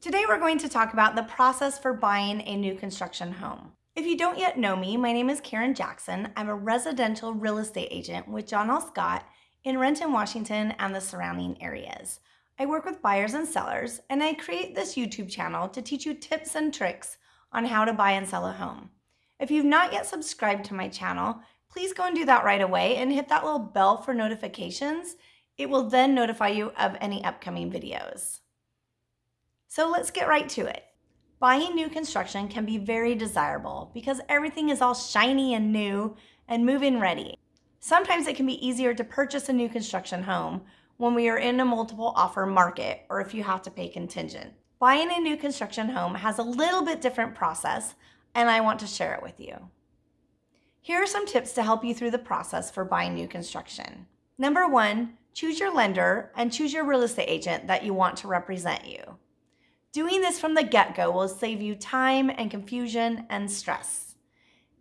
Today we're going to talk about the process for buying a new construction home. If you don't yet know me, my name is Karen Jackson. I'm a residential real estate agent with John L. Scott in Renton, Washington and the surrounding areas. I work with buyers and sellers, and I create this YouTube channel to teach you tips and tricks on how to buy and sell a home. If you've not yet subscribed to my channel, please go and do that right away and hit that little bell for notifications. It will then notify you of any upcoming videos. So let's get right to it. Buying new construction can be very desirable because everything is all shiny and new and move-in ready. Sometimes it can be easier to purchase a new construction home when we are in a multiple offer market or if you have to pay contingent. Buying a new construction home has a little bit different process and I want to share it with you. Here are some tips to help you through the process for buying new construction. Number one, choose your lender and choose your real estate agent that you want to represent you. Doing this from the get-go will save you time and confusion and stress.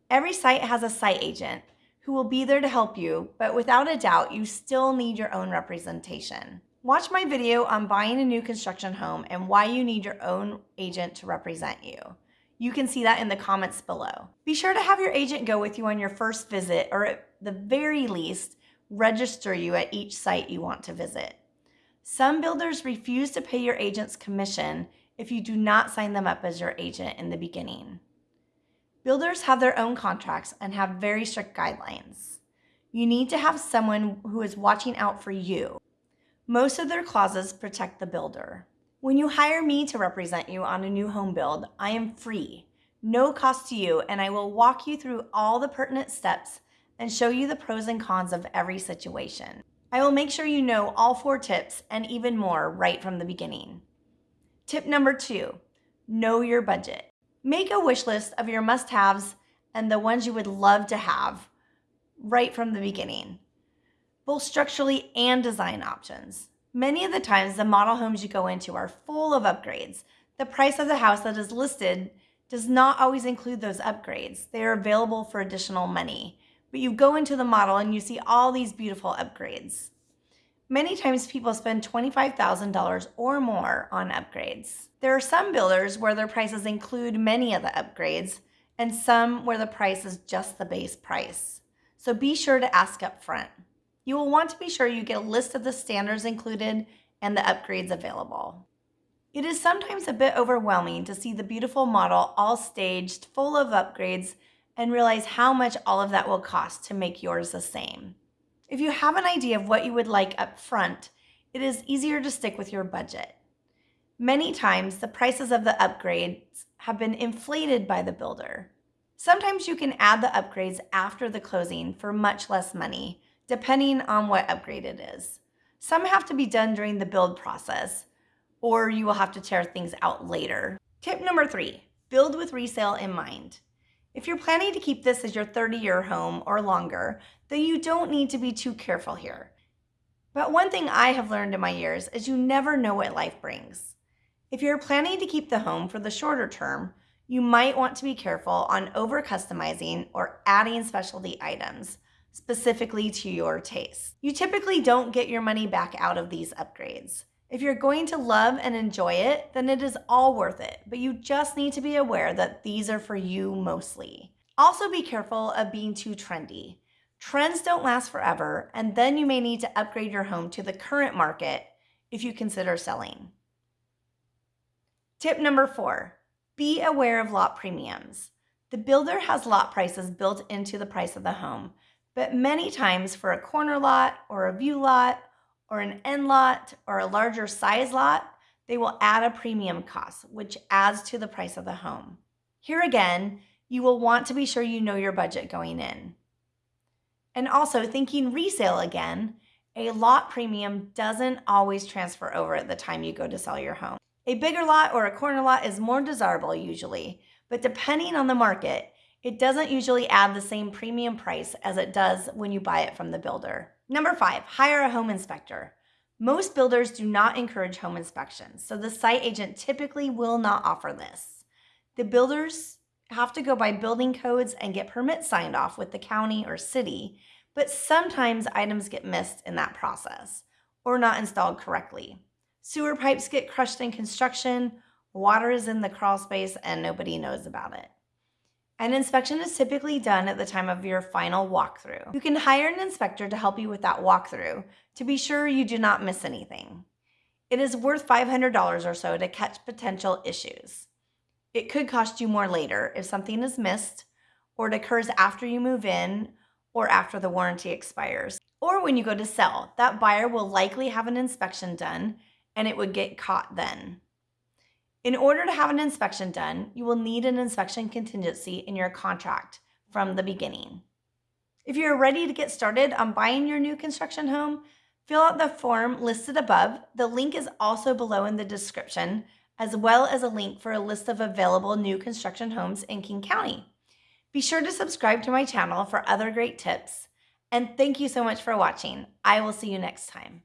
Every site has a site agent who will be there to help you, but without a doubt, you still need your own representation. Watch my video on buying a new construction home and why you need your own agent to represent you. You can see that in the comments below. Be sure to have your agent go with you on your first visit or at the very least, register you at each site you want to visit. Some builders refuse to pay your agent's commission if you do not sign them up as your agent in the beginning. Builders have their own contracts and have very strict guidelines. You need to have someone who is watching out for you. Most of their clauses protect the builder. When you hire me to represent you on a new home build, I am free, no cost to you, and I will walk you through all the pertinent steps and show you the pros and cons of every situation. I will make sure you know all four tips and even more right from the beginning. Tip number two, know your budget. Make a wish list of your must-haves and the ones you would love to have right from the beginning, both structurally and design options. Many of the times, the model homes you go into are full of upgrades. The price of the house that is listed does not always include those upgrades. They are available for additional money. But you go into the model and you see all these beautiful upgrades. Many times people spend $25,000 or more on upgrades. There are some builders where their prices include many of the upgrades and some where the price is just the base price. So be sure to ask up front. You will want to be sure you get a list of the standards included and the upgrades available. It is sometimes a bit overwhelming to see the beautiful model all staged, full of upgrades, and realize how much all of that will cost to make yours the same. If you have an idea of what you would like up front, it is easier to stick with your budget. Many times, the prices of the upgrades have been inflated by the builder. Sometimes you can add the upgrades after the closing for much less money, depending on what upgrade it is. Some have to be done during the build process, or you will have to tear things out later. Tip number three, build with resale in mind. If you're planning to keep this as your 30-year home or longer, then you don't need to be too careful here. But one thing I have learned in my years is you never know what life brings. If you're planning to keep the home for the shorter term, you might want to be careful on over customizing or adding specialty items specifically to your taste. You typically don't get your money back out of these upgrades. If you're going to love and enjoy it, then it is all worth it, but you just need to be aware that these are for you mostly. Also be careful of being too trendy. Trends don't last forever, and then you may need to upgrade your home to the current market if you consider selling. Tip number four, be aware of lot premiums. The builder has lot prices built into the price of the home, but many times for a corner lot or a view lot or an end lot or a larger size lot, they will add a premium cost, which adds to the price of the home. Here again, you will want to be sure you know your budget going in. And also thinking resale again, a lot premium doesn't always transfer over at the time you go to sell your home. A bigger lot or a corner lot is more desirable usually, but depending on the market, it doesn't usually add the same premium price as it does when you buy it from the builder. Number five, hire a home inspector. Most builders do not encourage home inspections, so the site agent typically will not offer this. The builders have to go by building codes and get permits signed off with the county or city, but sometimes items get missed in that process or not installed correctly. Sewer pipes get crushed in construction, water is in the crawl space, and nobody knows about it. An inspection is typically done at the time of your final walkthrough. You can hire an inspector to help you with that walkthrough to be sure you do not miss anything. It is worth $500 or so to catch potential issues. It could cost you more later if something is missed or it occurs after you move in or after the warranty expires. Or when you go to sell, that buyer will likely have an inspection done and it would get caught then. In order to have an inspection done, you will need an inspection contingency in your contract from the beginning. If you're ready to get started on buying your new construction home, fill out the form listed above. The link is also below in the description, as well as a link for a list of available new construction homes in King County. Be sure to subscribe to my channel for other great tips. And thank you so much for watching. I will see you next time.